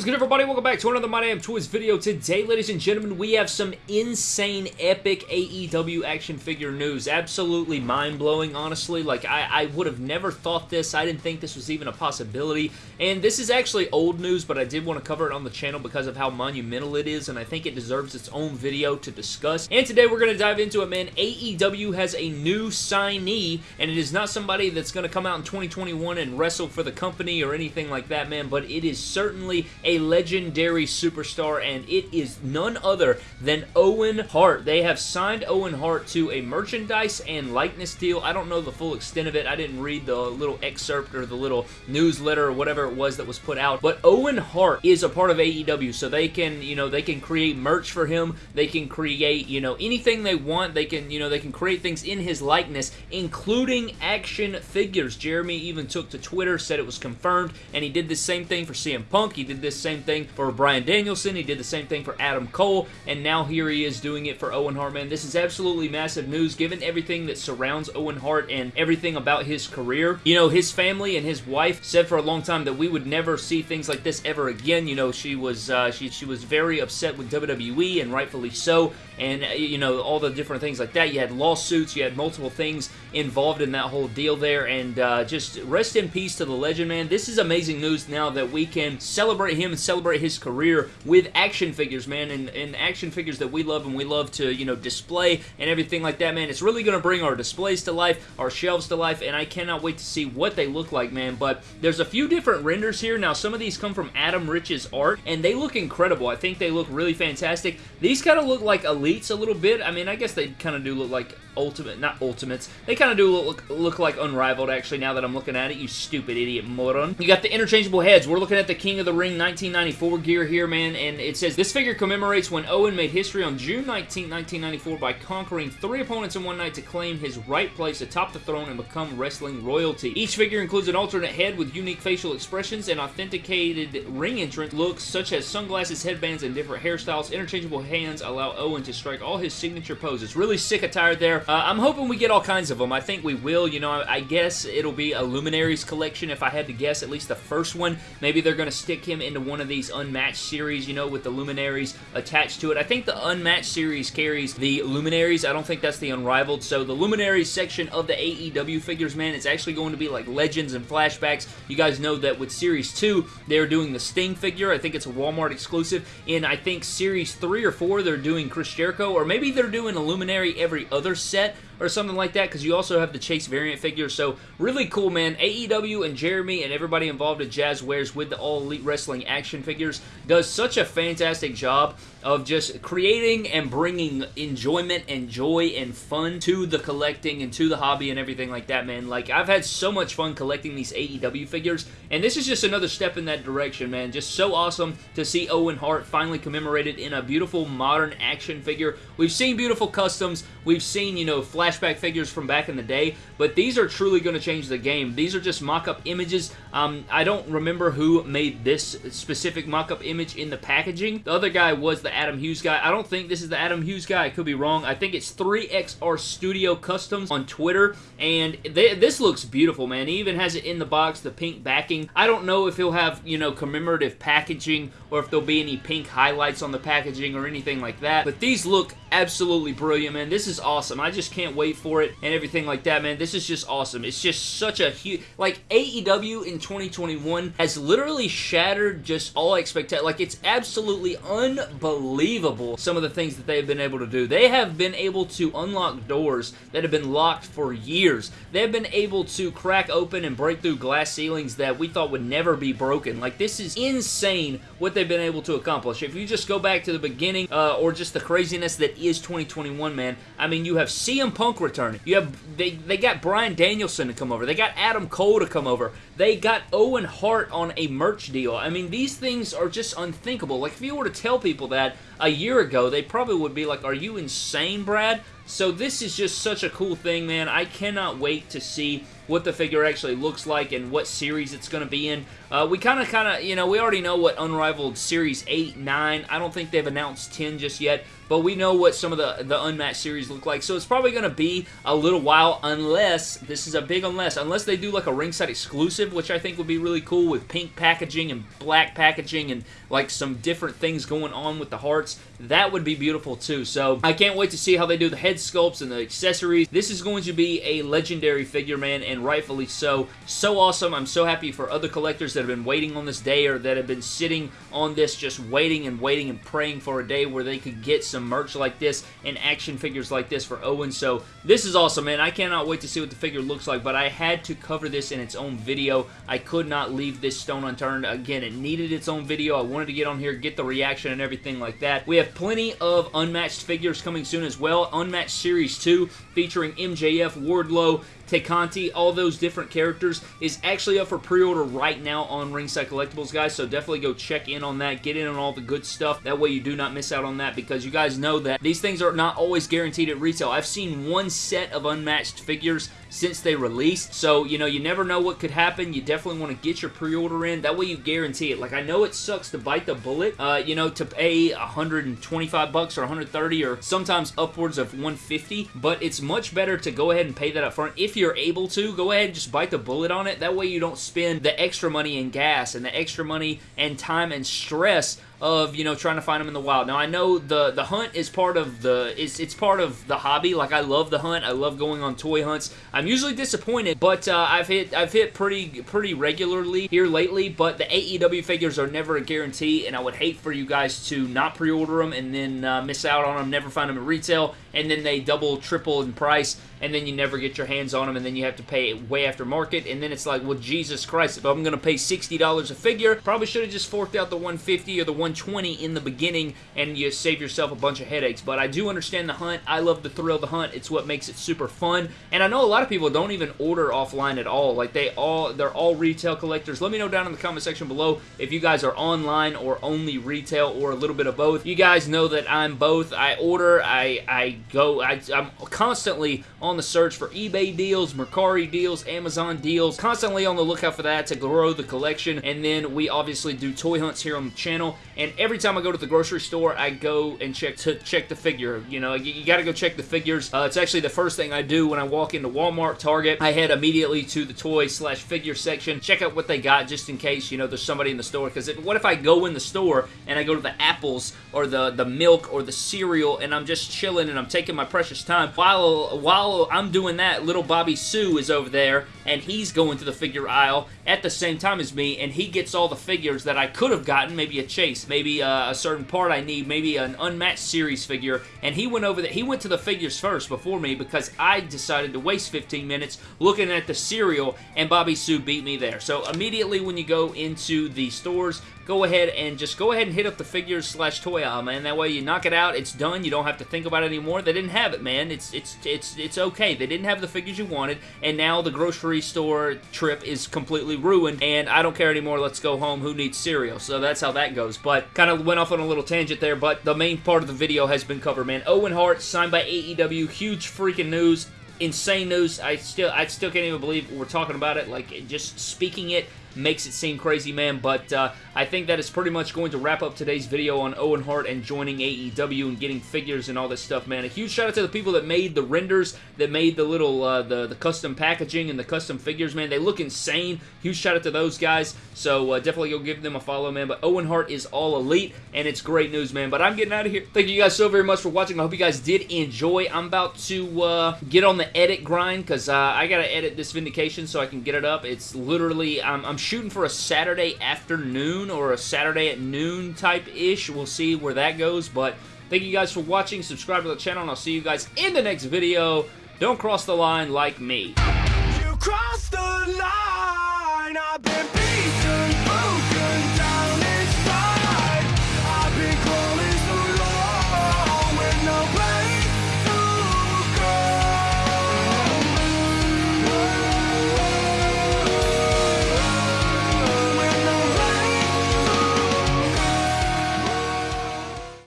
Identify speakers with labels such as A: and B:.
A: is good, everybody? Welcome back to another My Damn Toys video. Today, ladies and gentlemen, we have some insane, epic AEW action figure news. Absolutely mind-blowing, honestly. Like, I, I would have never thought this. I didn't think this was even a possibility. And this is actually old news, but I did want to cover it on the channel because of how monumental it is, and I think it deserves its own video to discuss. And today, we're going to dive into it, man. AEW has a new signee, and it is not somebody that's going to come out in 2021 and wrestle for the company or anything like that, man, but it is certainly a legendary superstar, and it is none other than Owen Hart. They have signed Owen Hart to a merchandise and likeness deal. I don't know the full extent of it. I didn't read the little excerpt or the little newsletter or whatever it was that was put out, but Owen Hart is a part of AEW, so they can, you know, they can create merch for him. They can create, you know, anything they want. They can, you know, they can create things in his likeness, including action figures. Jeremy even took to Twitter, said it was confirmed, and he did the same thing for CM Punk. He did this same thing for Bryan Danielson. He did the same thing for Adam Cole, and now here he is doing it for Owen Hart, man. This is absolutely massive news, given everything that surrounds Owen Hart and everything about his career. You know, his family and his wife said for a long time that we would never see things like this ever again. You know, she was uh, she, she was very upset with WWE, and rightfully so, and, uh, you know, all the different things like that. You had lawsuits, you had multiple things involved in that whole deal there, and uh, just rest in peace to the legend, man. This is amazing news now that we can celebrate him and celebrate his career with action figures, man, and, and action figures that we love and we love to, you know, display and everything like that, man. It's really going to bring our displays to life, our shelves to life, and I cannot wait to see what they look like, man. But there's a few different renders here. Now, some of these come from Adam Rich's art, and they look incredible. I think they look really fantastic. These kind of look like Elites a little bit. I mean, I guess they kind of do look like Ultimate, not Ultimates. They kind of do look, look like Unrivaled, actually, now that I'm looking at it, you stupid idiot moron. You got the interchangeable heads. We're looking at the King of the Ring 1994 gear here, man, and it says, this figure commemorates when Owen made history on June 19, 1994 by conquering three opponents in one night to claim his right place atop the throne and become wrestling royalty. Each figure includes an alternate head with unique facial expressions and authenticated ring entrance looks such as sunglasses, headbands, and different hairstyles. Interchangeable hands allow Owen to strike all his signature poses. Really sick attire there. Uh, I'm hoping we get all kinds of them. I think we will. You know, I, guess it'll be a Luminaries collection if I had to guess, at least the first one. Maybe they're going to stick him into one of these Unmatched series, you know, with the Luminaries attached to it. I think the Unmatched series carries the Luminaries. I don't think that's the Unrivaled. So the Luminaries section of the AEW figures, man, it's actually going to be like Legends and Flashbacks. You guys know that with Series 2, they're doing the Sting figure. I think it's a Walmart exclusive. In, I think, Series 3 or 4, they're doing Chris Jericho, or maybe they're doing a Luminary every other set or something like that because you also have the Chase variant figure. So really cool, man. AEW and Jeremy and everybody involved at Jazwares with the All Elite Wrestling action figures does such a fantastic job of just creating and bringing enjoyment and joy and fun to the collecting and to the hobby and everything like that, man. Like, I've had so much fun collecting these AEW figures, and this is just another step in that direction, man. Just so awesome to see Owen Hart finally commemorated in a beautiful modern action figure. We've seen beautiful customs. We've seen, you know, flashback figures from back in the day, but these are truly going to change the game. These are just mock-up images. Um, I don't remember who made this specific mock-up image in the packaging. The other guy was the Adam Hughes guy. I don't think this is the Adam Hughes guy. I could be wrong. I think it's 3XR Studio Customs on Twitter, and they, this looks beautiful, man. He even has it in the box, the pink backing. I don't know if he'll have, you know, commemorative packaging or if there'll be any pink highlights on the packaging or anything like that, but these look absolutely brilliant, man. This is awesome. I just can't wait for it and everything like that, man. This is just awesome. It's just such a huge... Like, AEW in 2021 has literally shattered just all expectations. Like, it's absolutely unbelievable some of the things that they've been able to do. They have been able to unlock doors that have been locked for years. They've been able to crack open and break through glass ceilings that we thought would never be broken. Like, this is insane what they've been able to accomplish. If you just go back to the beginning, uh, or just the craziness that is 2021, man, I mean, you have CM Punk returning. You have, they, they got Bryan Danielson to come over. They got Adam Cole to come over. They got Owen Hart on a merch deal. I mean, these things are just unthinkable. Like, if you were to tell people that a year ago, they probably would be like, are you insane, Brad? So this is just such a cool thing, man. I cannot wait to see what the figure actually looks like and what series it's going to be in. Uh, we kind of, kind of, you know, we already know what Unrivaled Series 8, 9. I don't think they've announced 10 just yet, but we know what some of the, the Unmatched series look like. So it's probably going to be a little while unless, this is a big unless, unless they do like a ringside exclusive exclusive, which I think would be really cool with pink packaging and black packaging and like some different things going on with the hearts. That would be beautiful too. So I can't wait to see how they do the head sculpts and the accessories. This is going to be a legendary figure, man, and rightfully so. So awesome. I'm so happy for other collectors that have been waiting on this day or that have been sitting on this just waiting and waiting and praying for a day where they could get some merch like this and action figures like this for Owen. So this is awesome, man. I cannot wait to see what the figure looks like, but I had to cover this in its own video. I could not leave this stone unturned. Again, it needed its own video. I wanted to get on here, get the reaction and everything like that. We have plenty of unmatched figures coming soon as well. Unmatched Series 2 featuring MJF, Wardlow, Tay Conti, all those different characters is actually up for pre-order right now on Ringside Collectibles, guys, so definitely go check in on that, get in on all the good stuff. That way you do not miss out on that because you guys know that these things are not always guaranteed at retail. I've seen one set of unmatched figures since they released. So, you know, you never know what could happen. You definitely want to get your pre-order in. That way you guarantee it. Like, I know it sucks to bite the bullet, uh, you know, to pay 125 bucks or 130 or sometimes upwards of 150, but it's much better to go ahead and pay that up front. If you're able to, go ahead and just bite the bullet on it. That way you don't spend the extra money in gas and the extra money and time and stress of you know trying to find them in the wild. Now I know the the hunt is part of the it's it's part of the hobby. Like I love the hunt. I love going on toy hunts. I'm usually disappointed, but uh, I've hit I've hit pretty pretty regularly here lately. But the AEW figures are never a guarantee, and I would hate for you guys to not pre-order them and then uh, miss out on them, never find them at retail, and then they double triple in price, and then you never get your hands on them, and then you have to pay way after market, and then it's like, well, Jesus Christ, if I'm gonna pay sixty dollars a figure, probably should have just forked out the 150 or the 1 120 in the beginning and you save yourself a bunch of headaches. But I do understand the hunt. I love the thrill of the hunt. It's what makes it super fun. And I know a lot of people don't even order offline at all. Like they all, they're all retail collectors. Let me know down in the comment section below if you guys are online or only retail or a little bit of both. You guys know that I'm both. I order, I, I go, I, I'm constantly on the search for eBay deals, Mercari deals, Amazon deals. Constantly on the lookout for that to grow the collection. And then we obviously do toy hunts here on the channel. And every time I go to the grocery store, I go and check to check the figure. You know, you, you got to go check the figures. Uh, it's actually the first thing I do when I walk into Walmart, Target. I head immediately to the toy slash figure section, check out what they got just in case, you know, there's somebody in the store. Because what if I go in the store and I go to the apples or the, the milk or the cereal and I'm just chilling and I'm taking my precious time. While, while I'm doing that, little Bobby Sue is over there and he's going to the figure aisle at the same time as me and he gets all the figures that I could have gotten, maybe a chase, maybe uh, a certain part I need, maybe an unmatched series figure, and he went over that. He went to the figures first before me because I decided to waste 15 minutes looking at the cereal, and Bobby Sue beat me there. So immediately when you go into the stores, go ahead and just go ahead and hit up the figures slash toy aisle, man. That way you knock it out, it's done. You don't have to think about it anymore. They didn't have it, man. It's it's it's it's okay. They didn't have the figures you wanted, and now the grocery store trip is completely ruined, and I don't care anymore. Let's go home. Who needs cereal? So that's how that goes. But kind of went off on a little tangent there, but the main part of the video has been covered, man. Owen Hart signed by AEW. Huge freaking news insane news. I still I still can't even believe we're talking about it. Like just speaking it makes it seem crazy, man. But uh, I think that is pretty much going to wrap up today's video on Owen Hart and joining AEW and getting figures and all this stuff, man. A huge shout out to the people that made the renders, that made the little, uh, the, the custom packaging and the custom figures, man. They look insane. Huge shout out to those guys. So uh, definitely go give them a follow, man. But Owen Hart is all elite, and it's great news, man. But I'm getting out of here. Thank you guys so very much for watching. I hope you guys did enjoy. I'm about to uh, get on the edit grind because uh, I got to edit this Vindication so I can get it up. It's literally, I'm, I'm shooting for a Saturday afternoon or a Saturday at noon type-ish. We'll see where that goes, but thank you guys for watching. Subscribe to the channel, and I'll see you guys in the next video. Don't cross the line like me.